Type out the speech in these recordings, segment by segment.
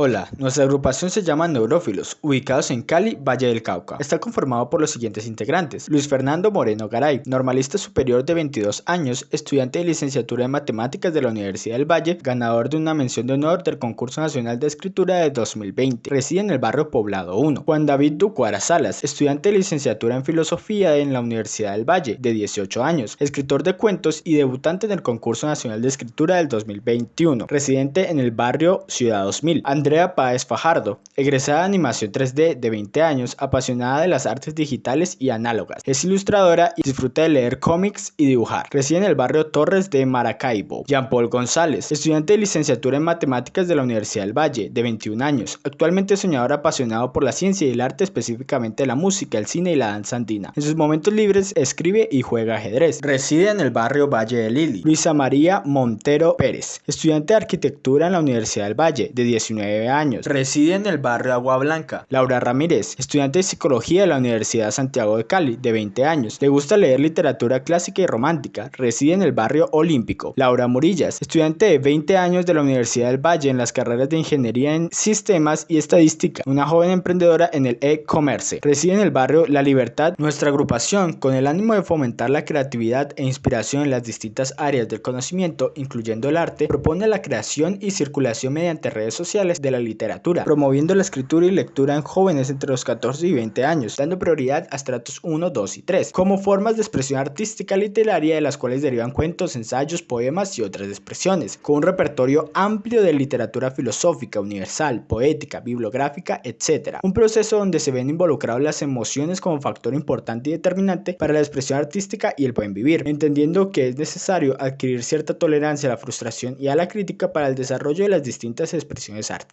Hola, nuestra agrupación se llama Neurófilos, ubicados en Cali, Valle del Cauca. Está conformado por los siguientes integrantes. Luis Fernando Moreno Garay, normalista superior de 22 años, estudiante de licenciatura en Matemáticas de la Universidad del Valle, ganador de una mención de honor del Concurso Nacional de Escritura de 2020. Reside en el barrio Poblado 1. Juan David Ducuara Salas, estudiante de licenciatura en Filosofía en la Universidad del Valle, de 18 años, escritor de cuentos y debutante en el Concurso Nacional de Escritura del 2021. Residente en el barrio Ciudad 2000. Andrea Páez Fajardo, egresada de animación 3D de 20 años, apasionada de las artes digitales y análogas. Es ilustradora y disfruta de leer cómics y dibujar. Reside en el barrio Torres de Maracaibo. Jean Paul González, estudiante de licenciatura en matemáticas de la Universidad del Valle, de 21 años. Actualmente soñador apasionado por la ciencia y el arte, específicamente la música, el cine y la danza andina. En sus momentos libres escribe y juega ajedrez. Reside en el barrio Valle de Lili. Luisa María Montero Pérez, estudiante de arquitectura en la Universidad del Valle, de 19 años. Reside en el barrio Agua Blanca. Laura Ramírez, estudiante de psicología de la Universidad Santiago de Cali, de 20 años. Le gusta leer literatura clásica y romántica. Reside en el barrio Olímpico. Laura Murillas, estudiante de 20 años de la Universidad del Valle en las carreras de Ingeniería en Sistemas y Estadística. Una joven emprendedora en el e-commerce. Reside en el barrio La Libertad. Nuestra agrupación, con el ánimo de fomentar la creatividad e inspiración en las distintas áreas del conocimiento, incluyendo el arte, propone la creación y circulación mediante redes sociales de la literatura, promoviendo la escritura y lectura en jóvenes entre los 14 y 20 años, dando prioridad a estratos 1, 2 y 3, como formas de expresión artística literaria de las cuales derivan cuentos, ensayos, poemas y otras expresiones, con un repertorio amplio de literatura filosófica, universal, poética, bibliográfica, etc. Un proceso donde se ven involucradas las emociones como factor importante y determinante para la expresión artística y el buen vivir, entendiendo que es necesario adquirir cierta tolerancia a la frustración y a la crítica para el desarrollo de las distintas expresiones artísticas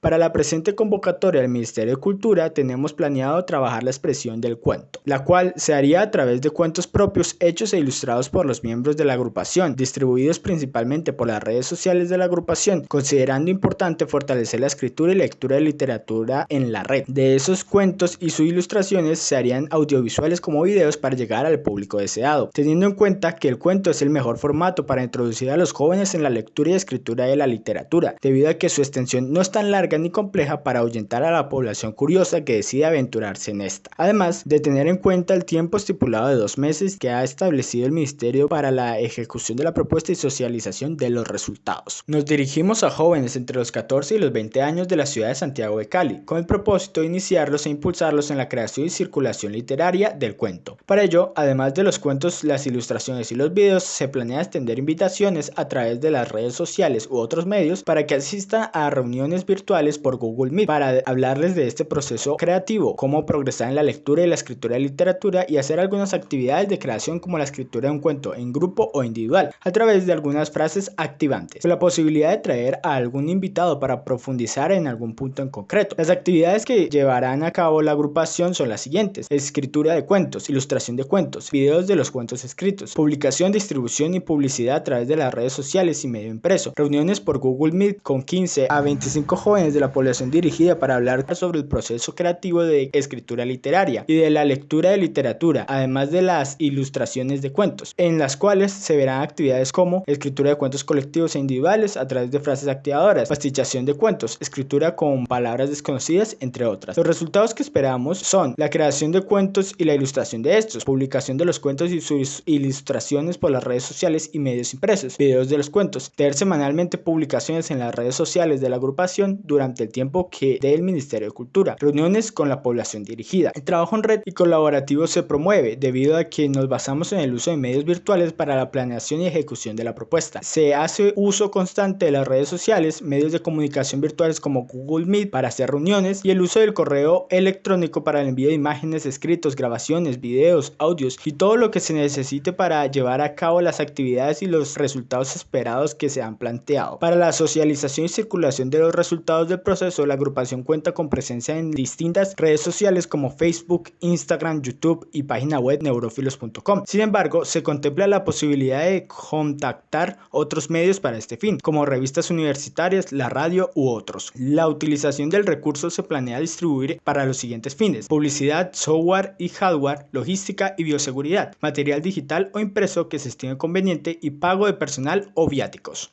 para la presente convocatoria del Ministerio de Cultura tenemos planeado trabajar la expresión del cuento, la cual se haría a través de cuentos propios hechos e ilustrados por los miembros de la agrupación, distribuidos principalmente por las redes sociales de la agrupación, considerando importante fortalecer la escritura y lectura de literatura en la red. De esos cuentos y sus ilustraciones se harían audiovisuales como videos para llegar al público deseado, teniendo en cuenta que el cuento es el mejor formato para introducir a los jóvenes en la lectura y escritura de la literatura, debido a que su extensión no es tan larga ni compleja para ahuyentar a la población curiosa que decide aventurarse en esta. Además de tener en cuenta el tiempo estipulado de dos meses que ha establecido el Ministerio para la ejecución de la propuesta y socialización de los resultados. Nos dirigimos a jóvenes entre los 14 y los 20 años de la ciudad de Santiago de Cali, con el propósito de iniciarlos e impulsarlos en la creación y circulación literaria del cuento. Para ello, además de los cuentos, las ilustraciones y los videos, se planea extender invitaciones a través de las redes sociales u otros medios para que asistan a reuniones virtuales por Google Meet para hablarles de este proceso creativo, cómo progresar en la lectura y la escritura de literatura y hacer algunas actividades de creación como la escritura de un cuento en grupo o individual a través de algunas frases activantes, con la posibilidad de traer a algún invitado para profundizar en algún punto en concreto. Las actividades que llevarán a cabo la agrupación son las siguientes, escritura de cuentos, ilustración de cuentos, videos de los cuentos escritos, publicación, distribución y publicidad a través de las redes sociales y medio impreso, reuniones por Google Meet con 15 a 25 jóvenes de la población dirigida para hablar sobre el proceso creativo de escritura literaria y de la lectura de literatura, además de las ilustraciones de cuentos, en las cuales se verán actividades como escritura de cuentos colectivos e individuales a través de frases activadoras, pastichación de cuentos, escritura con palabras desconocidas, entre otras. Los resultados que esperamos son la creación de cuentos y la ilustración de estos, publicación de los cuentos y sus ilustraciones por las redes sociales y medios impresos, videos de los cuentos, tener semanalmente publicaciones en las redes sociales de la agrupación durante el tiempo que dé el Ministerio de Cultura, reuniones con la población dirigida. El trabajo en red y colaborativo se promueve debido a que nos basamos en el uso de medios virtuales para la planeación y ejecución de la propuesta. Se hace uso constante de las redes sociales, medios de comunicación virtuales como Google Meet para hacer reuniones y el uso del correo electrónico para el envío de imágenes, escritos, grabaciones, videos, audios y todo lo que se necesite para llevar a cabo las actividades y los resultados esperados que se han planteado. Para la socialización y circulación de los resultados del proceso, la agrupación cuenta con presencia en distintas redes sociales como Facebook, Instagram, YouTube y página web neurofilos.com. Sin embargo, se contempla la posibilidad de contactar otros medios para este fin, como revistas universitarias, la radio u otros. La utilización del recurso se planea distribuir para los siguientes fines: publicidad, software y hardware, logística y bioseguridad, material digital o impreso que se estime conveniente y pago de personal o viáticos.